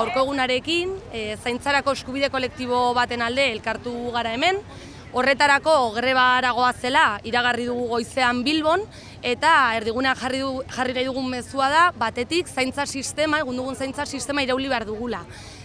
Gaurko egunarekin, e, zaintzarako eskubide kolektibo baten alde elkartu gara hemen, horretarako greba aragoa zela iragarri dugu goizean Bilbon, eta erdigunean jarri, du, jarri nahi dugun mezua da, batetik zaintza sistema, egun dugun zaintza sistema irauli behar dugula.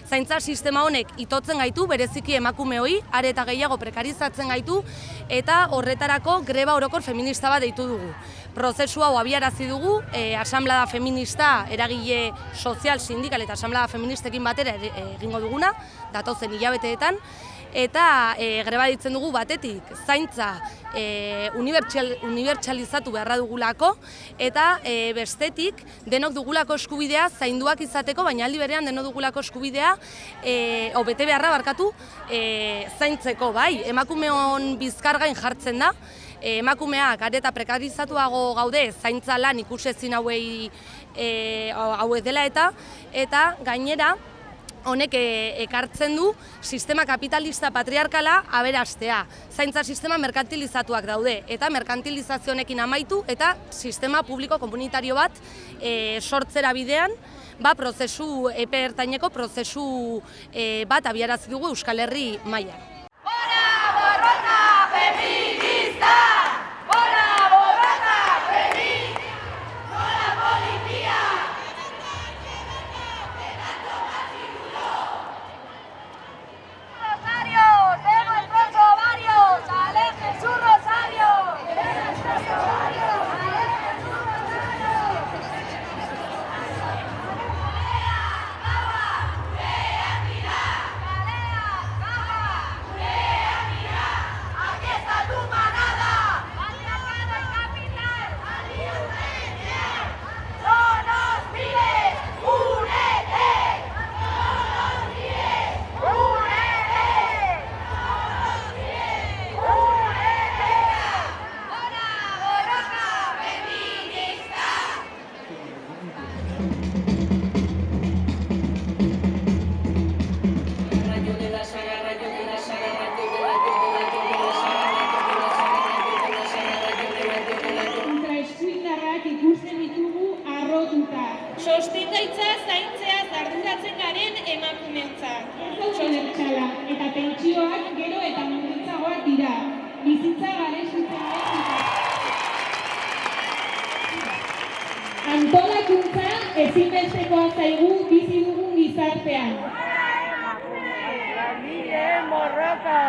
Zaintza sistema honek itotzen gaitu, bereziki emakumeoi, are eta gehiago prekarizatzen gaitu, eta horretarako greba orokor feminista bat deitu dugu. Prozesu hau abiarazi dugu, e, asamblada feminista, eragile sozial, sindikal eta asamblada feministekin batera e- egingo duguna, datozen hilabeteetan, eta e, greba ditzen dugu batetik zaintza e, unibertsal, unibertsalizatu beharra dugulako eta e, bestetik denok dugulako eskubidea zainduak izateko, baina aldi berean denok dugulako eskubidea e, o bete beharra barkatu e, zaintzeko, bai, emakumeon bizkargain jartzen da, emakumeak are eta prekarizatuago gaude zaintza lan ikusezin hauei e, hauek dela eta eta gainera honek e, ekartzen du sistema kapitalista patriarkala aberastea. Zaintza sistema merkantilizatuak daude eta merkantilizazio honekin amaitu eta sistema publiko komunitario bat e, sortzera bidean ba, prozesu epe ertaineko prozesu e, bat abiarazi dugu Euskal Herri mailan. Sostengaitza zaintzea arduratzen garen emakumeontzat. Solertxala eta pentsioak gero eta murritzagoak dira. Bizitza garesitzen Antolakuntza ezinbestekoa zaigu bizi dugun gizartean. ¡Miren, borroca!